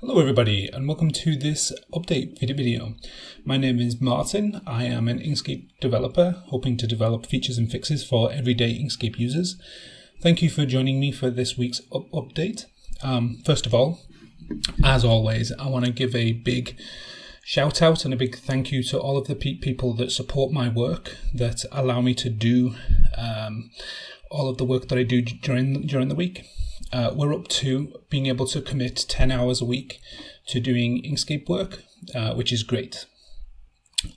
Hello everybody and welcome to this update video. My name is Martin. I am an Inkscape developer hoping to develop features and fixes for everyday Inkscape users. Thank you for joining me for this week's up update. Um, first of all, as always, I want to give a big shout out and a big thank you to all of the pe people that support my work, that allow me to do um, all of the work that I do during during the week uh, we're up to being able to commit 10 hours a week to doing Inkscape work, uh, which is great.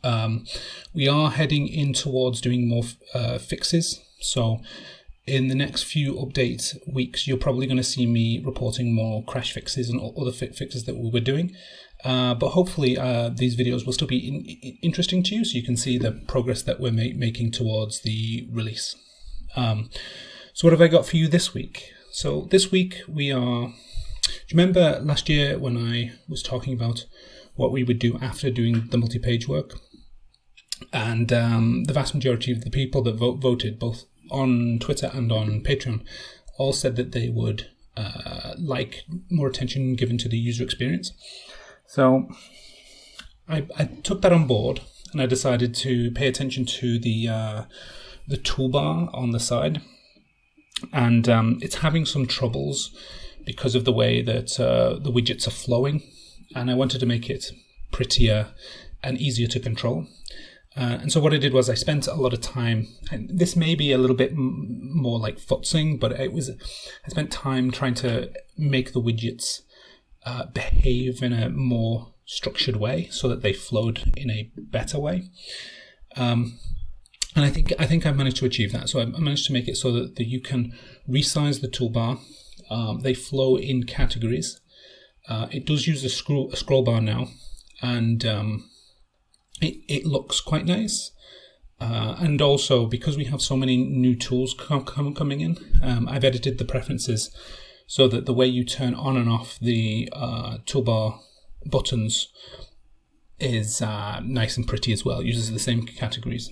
Um, we are heading in towards doing more uh, fixes. So in the next few update weeks, you're probably going to see me reporting more crash fixes and other fixes that we were doing. Uh, but hopefully uh, these videos will still be in interesting to you so you can see the progress that we're ma making towards the release. Um, so what have I got for you this week? So this week we are. Do you remember last year when I was talking about what we would do after doing the multi-page work? And um, the vast majority of the people that vote, voted, both on Twitter and on Patreon, all said that they would uh, like more attention given to the user experience. So I, I, took that on board and I decided to pay attention to the uh, the toolbar on the side and um, it's having some troubles because of the way that uh, the widgets are flowing and I wanted to make it prettier and easier to control. Uh, and so what I did was I spent a lot of time, and this may be a little bit more like futzing, but it was I spent time trying to make the widgets uh, behave in a more structured way so that they flowed in a better way. Um, and I think I think I managed to achieve that. So I managed to make it so that, that you can resize the toolbar. Um, they flow in categories. Uh, it does use a scroll, a scroll bar now, and um, it, it looks quite nice. Uh, and also, because we have so many new tools com com coming in, um, I've edited the preferences so that the way you turn on and off the uh, toolbar buttons is uh, nice and pretty as well. It uses the same categories.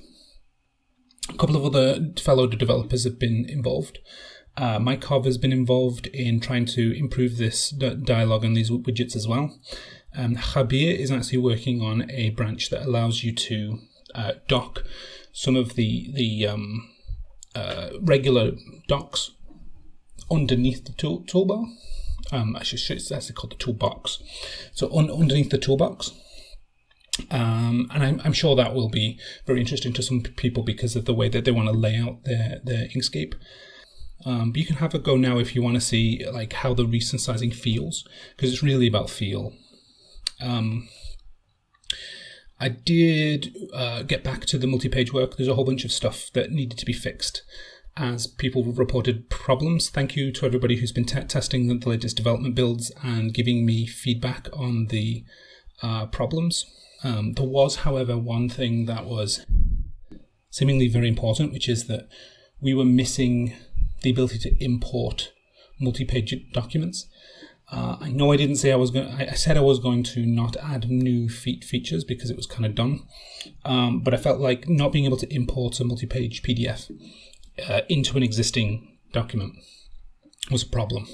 A couple of other fellow developers have been involved. Uh, Mike has been involved in trying to improve this dialogue on these widgets as well. Um, Khabir is actually working on a branch that allows you to uh, dock some of the the um, uh, regular docks underneath the tool, toolbar. Um, actually, it's actually called the toolbox. So un underneath the toolbox. Um, and I'm, I'm, sure that will be very interesting to some people because of the way that they want to lay out their, their Inkscape. Um, but you can have a go now if you want to see like how the recent sizing feels, because it's really about feel. Um, I did uh, get back to the multi-page work. There's a whole bunch of stuff that needed to be fixed as people reported problems. Thank you to everybody who's been testing the latest development builds and giving me feedback on the uh, problems. Um, there was, however, one thing that was seemingly very important, which is that we were missing the ability to import multi-page documents. Uh, I know I didn't say I was going. I said I was going to not add new fe features because it was kind of done, um, but I felt like not being able to import a multi-page PDF uh, into an existing document was a problem.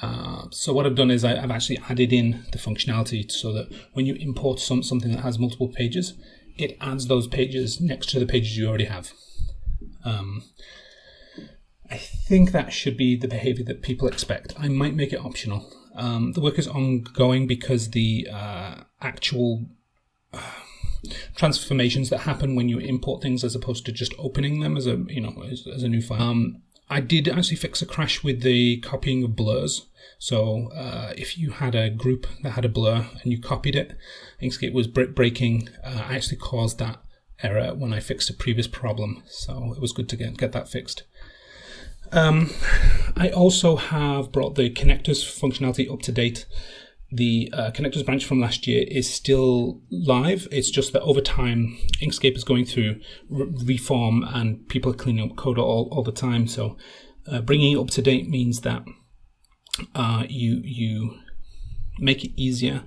Uh, so what I've done is I, have actually added in the functionality so that when you import some something that has multiple pages, it adds those pages next to the pages you already have. Um, I think that should be the behavior that people expect. I might make it optional. Um, the work is ongoing because the uh, actual uh, transformations that happen when you import things as opposed to just opening them as a you know as, as a new file. Um, I did actually fix a crash with the copying of blurs. So uh, if you had a group that had a blur and you copied it, Inkscape was breaking. Uh, I actually caused that error when I fixed a previous problem. So it was good to get, get that fixed. Um, I also have brought the connectors functionality up to date. The uh, connectors branch from last year is still live. It's just that over time, Inkscape is going through re reform and people are cleaning up code all, all the time. So uh, bringing it up to date means that uh, you, you make it easier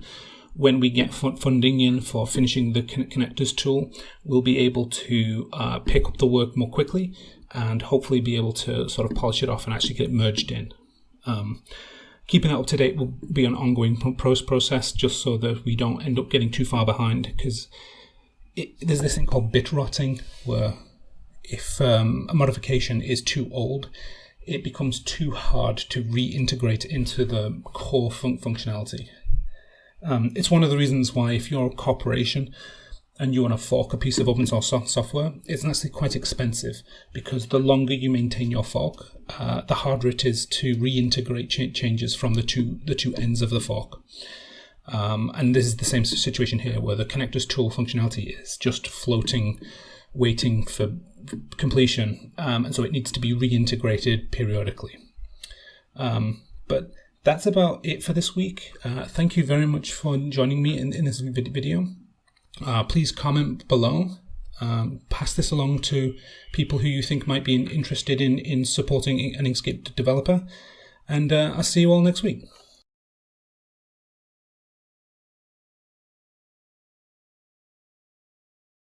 when we get funding in for finishing the connectors tool, we'll be able to uh, pick up the work more quickly and hopefully be able to sort of polish it off and actually get it merged in. Um, keeping that up to date will be an ongoing process just so that we don't end up getting too far behind because there's this thing called bit rotting where if um, a modification is too old, it becomes too hard to reintegrate into the core fun- functionality. Um, it's one of the reasons why if you're a corporation and you want to fork a piece of open source software, it's actually quite expensive because the longer you maintain your fork, uh, the harder it is to reintegrate ch- changes from the two the two ends of the fork. Um, and this is the same situation here, where the connectors tool functionality is just floating, waiting for completion, um, and so it needs to be reintegrated periodically. Um, but that's about it for this week. Uh, thank you very much for joining me in, in this video. Uh, please comment below. Um, pass this along to people who you think might be interested in, in supporting an Inkscape developer. And uh, I'll see you all next week.